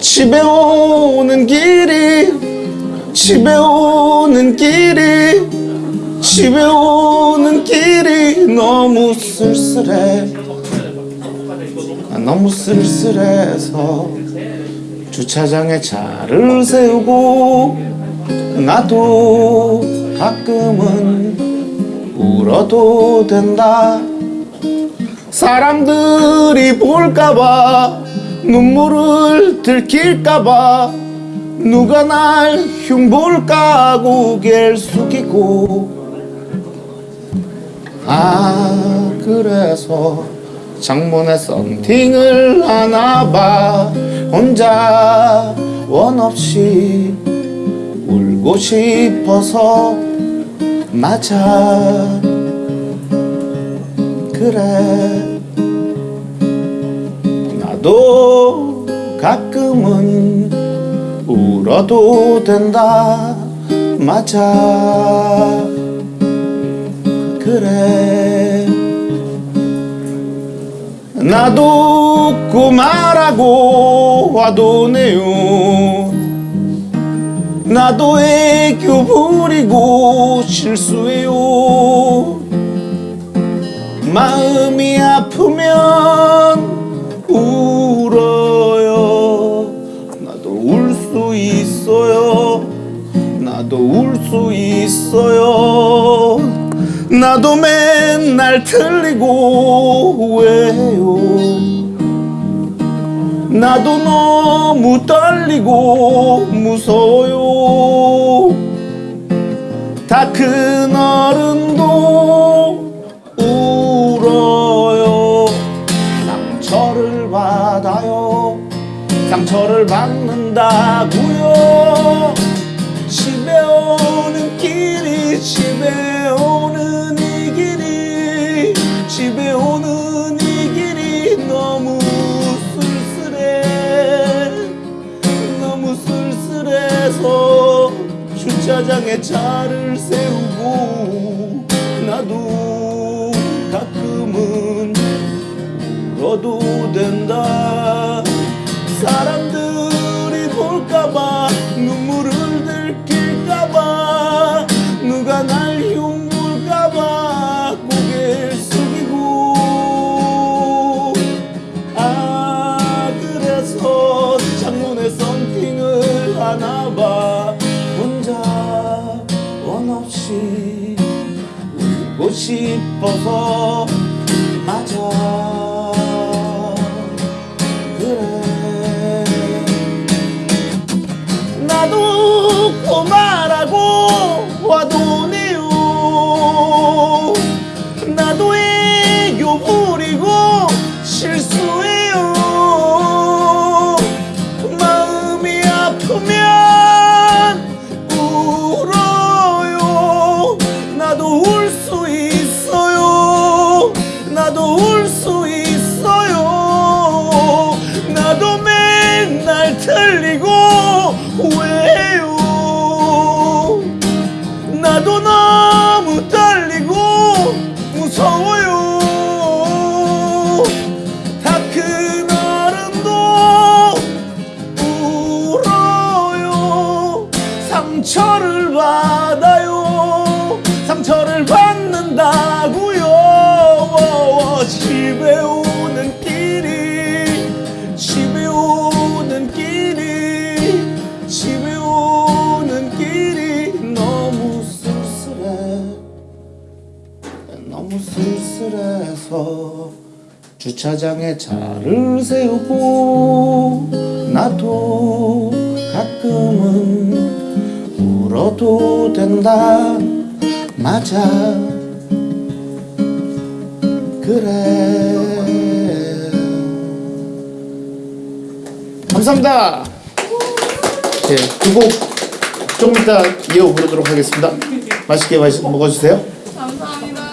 집에 오는 길이 집에 오는 길이 집에 오는 길이 너무 쓸쓸해. 아, 너무 쓸쓸해서 주차장에 차를 세우고 나도 가끔은 울어도 된다. 사람들이 볼까봐 눈물을 들킬까봐 누가 날 흉볼까 고개를 숙이고. 아 그래서 창문에 썬팅을 하나봐. 혼자 원 없이 울고 싶어서 맞아. 그래 나도 가끔은 울어도 된다. 맞아. 그래. 나도 웃고 말하고 와도 네요 나도 애교 부리고 실수해요. 마음이 아프면 수 있어요. 나도 맨날 틀리고 왜요. 나도 너무 떨리고 무서워요. 다 큰 어른도 울어요. 상처를 받아요. 상처를 받는다고요 주차장에 차를 세우고 나도 가끔은 울어도 된다. 사람들이 볼까봐 없이 울고 싶어서 나도 너무 떨리고 무서워요. 다 큰 어른도 울어요. 상처를 받아요. 상처를 받는다고요. 집에 오는 길이 집에 오는 길이 쓸쓸해서 주차장에 차를 세우고 나도 가끔은 울어도 된다. 맞아. 그래. 감사합니다. 예, 두곡 좀 이따 이어 부르도록 하겠습니다. 맛있게 마시, 먹어주세요. 감사합니다.